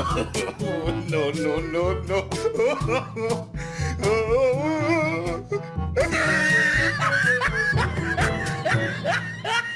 no, no, no, no.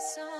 find